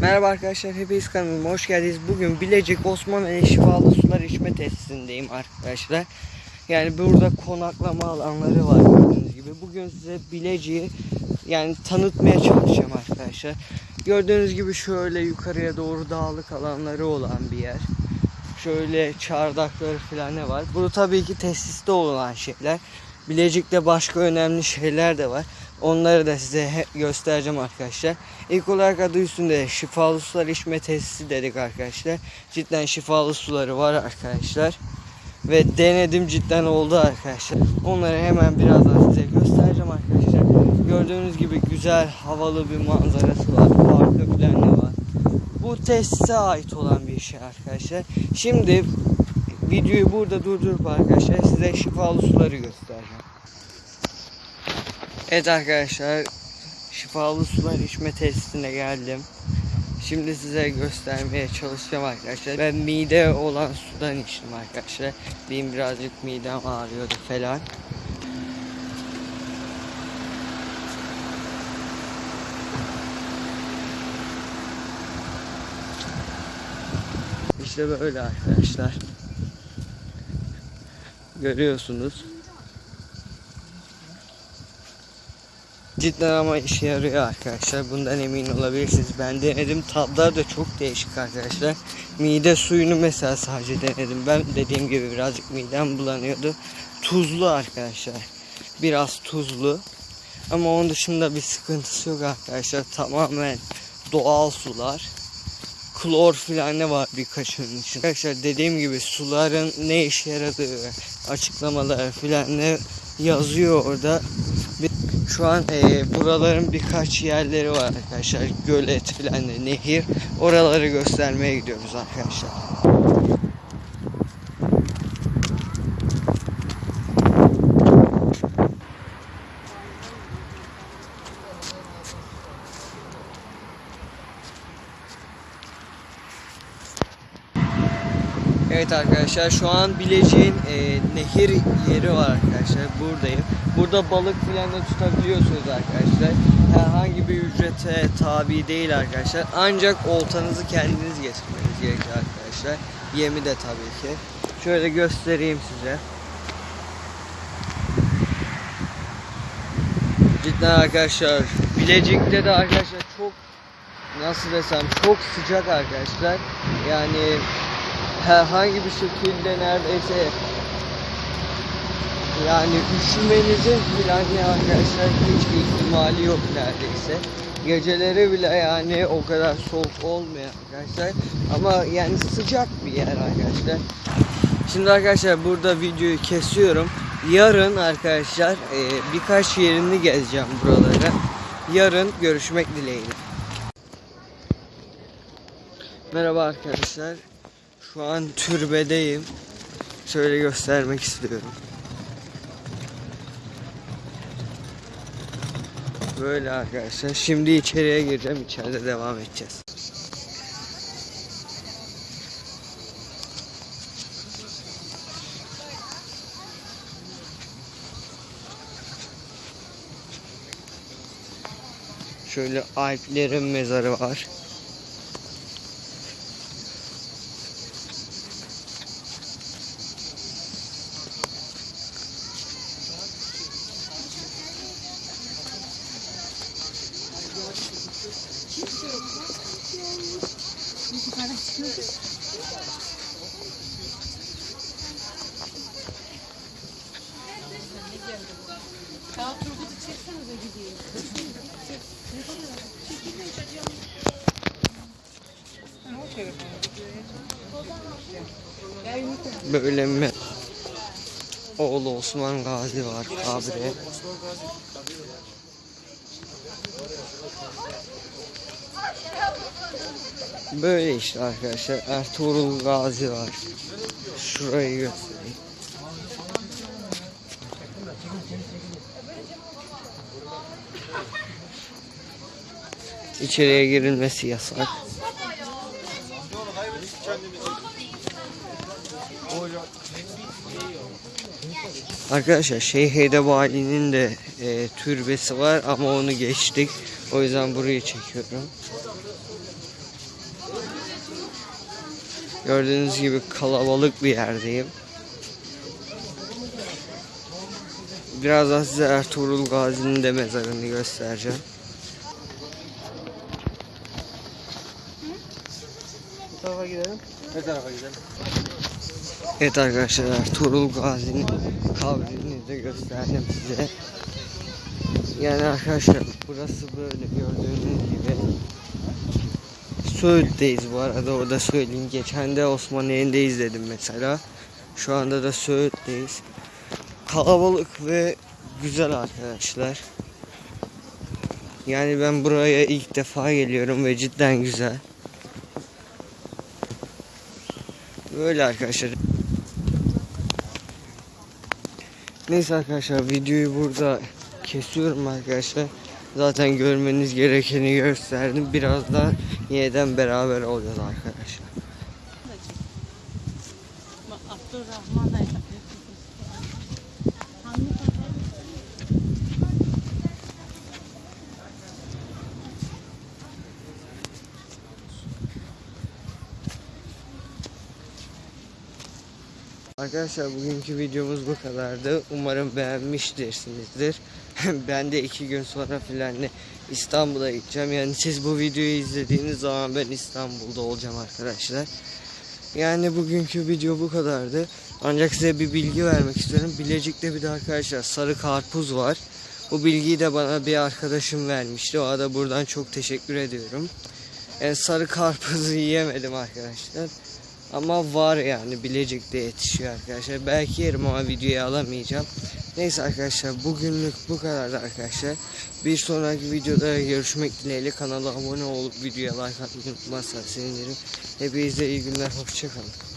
Merhaba arkadaşlar, hepiniz kanalıma hoş geldiniz. Bugün Bilecik Osmanlı Şifalı Sular İçme Tesisindeyim arkadaşlar. Yani burada konaklama alanları var gördüğünüz gibi. Bugün size Bilecik'i yani tanıtmaya çalışacağım arkadaşlar. Gördüğünüz gibi şöyle yukarıya doğru dağlık alanları olan bir yer. Şöyle çardakları falan ne var. Bu tabii ki tesiste olan şeyler. Bilecik'te başka önemli şeyler de var. Onları da size göstereceğim arkadaşlar. İlk olarak adı üstünde şifalı sular içme tesisi dedik arkadaşlar. Cidden şifalı suları var arkadaşlar. Ve denedim cidden oldu arkadaşlar. Onları hemen birazdan size göstereceğim arkadaşlar. Gördüğünüz gibi güzel havalı bir manzarası var. Parkı falan ne var. Bu tesise ait olan bir şey arkadaşlar. Şimdi videoyu burada durdurup arkadaşlar size şifalı suları göstereceğim. Evet arkadaşlar şifalı sular içme tesisine geldim. Şimdi size göstermeye çalışacağım arkadaşlar. Ben mide olan sudan içtim arkadaşlar. Benim birazcık midem ağrıyordu falan. İşte böyle arkadaşlar. Görüyorsunuz. Cidden ama işe yarıyor arkadaşlar. Bundan emin olabilirsiniz. Ben denedim. Tatlar da çok değişik arkadaşlar. Mide suyunu mesela sadece denedim. Ben dediğim gibi birazcık midem bulanıyordu. Tuzlu arkadaşlar. Biraz tuzlu. Ama onun dışında bir sıkıntısı yok arkadaşlar. Tamamen doğal sular. Klor filan ne var birkaçının için. Arkadaşlar dediğim gibi suların ne işe yaradığı açıklamaları filan ne yazıyor orada. Şu an e, buraların birkaç yerleri var arkadaşlar. Gölet filan ne, nehir. Oraları göstermeye gidiyoruz arkadaşlar. Evet arkadaşlar şu an Bilecik'in e, nehir yeri var arkadaşlar. Buradayım. Burada balık filan da tutabiliyorsunuz arkadaşlar. Herhangi bir ücrete tabi değil arkadaşlar. Ancak oltanızı kendiniz getirmeniz gerekiyor arkadaşlar. Yemi de tabii ki. Şöyle göstereyim size. Cidden arkadaşlar Bilecik'te de arkadaşlar çok nasıl desem çok sıcak arkadaşlar. Yani herhangi bir şekilde neredeyse yani üşümenizin filan ya arkadaşlar hiç ihtimali yok neredeyse. Geceleri bile yani o kadar soğuk olmuyor arkadaşlar. Ama yani sıcak bir yer arkadaşlar. Şimdi arkadaşlar burada videoyu kesiyorum. Yarın arkadaşlar e, birkaç yerini gezeceğim buraları. Yarın görüşmek dileğiyle. Merhaba arkadaşlar. Şu an türbedeyim. Şöyle göstermek istiyorum. Böyle arkadaşlar. Şimdi içeriye gireceğim. İçeride devam edeceğiz. Şöyle Alplerin mezarı var. Ya Turgut'u çeksenize gideyim. Telefonu Böyle mi? Oğlu Osman Gazi abi. Böyle işte arkadaşlar. Ertuğrul Gazi var. Şurayı göstereyim. İçeriye girilmesi yasak. Arkadaşlar Şeyh Edebali'nin de e, türbesi var ama onu geçtik. O yüzden burayı çekiyorum. Gördüğünüz gibi kalabalık bir yerdeyim. Birazdan size Ertuğrul Gazi'nin de mezarını göstereceğim. Bu tarafa gidelim. Ne tarafa gidelim? Evet arkadaşlar Ertuğrul Gazi'nin kabrini de gösterdim size. Yani arkadaşlar burası böyle gördüğünüz gibi. Söğüt'teyiz bu arada o da söyleyeyim. Geçen de Osmaniye'nde izledim mesela. Şu anda da Söğüt'teyiz. Kalabalık ve güzel arkadaşlar. Yani ben buraya ilk defa geliyorum ve cidden güzel. Böyle arkadaşlar. Neyse arkadaşlar videoyu burada kesiyorum arkadaşlar. Zaten görmeniz gerekeni gösterdim. Birazdan yeniden beraber olacağız arkadaşlar. Abdurrahman da Arkadaşlar bugünkü videomuz bu kadardı. Umarım beğenmiştirsinizdir. ben de iki gün sonra filan İstanbul'a gideceğim. Yani siz bu videoyu izlediğiniz zaman ben İstanbul'da olacağım arkadaşlar. Yani bugünkü video bu kadardı. Ancak size bir bilgi vermek istiyorum. Bilecik'te bir de arkadaşlar sarı karpuz var. Bu bilgiyi de bana bir arkadaşım vermişti. O da buradan çok teşekkür ediyorum. Yani sarı karpuzu yiyemedim arkadaşlar. Ama var yani Bilecik'te yetişiyor arkadaşlar. Belki yerim ama videoyu alamayacağım. Neyse arkadaşlar bugünlük bu kadar arkadaşlar. Bir sonraki videoda görüşmek dileğiyle kanala abone olup videoya like atmayı unutmazsanız sevinirim. Hepinize iyi günler hoşçakalın.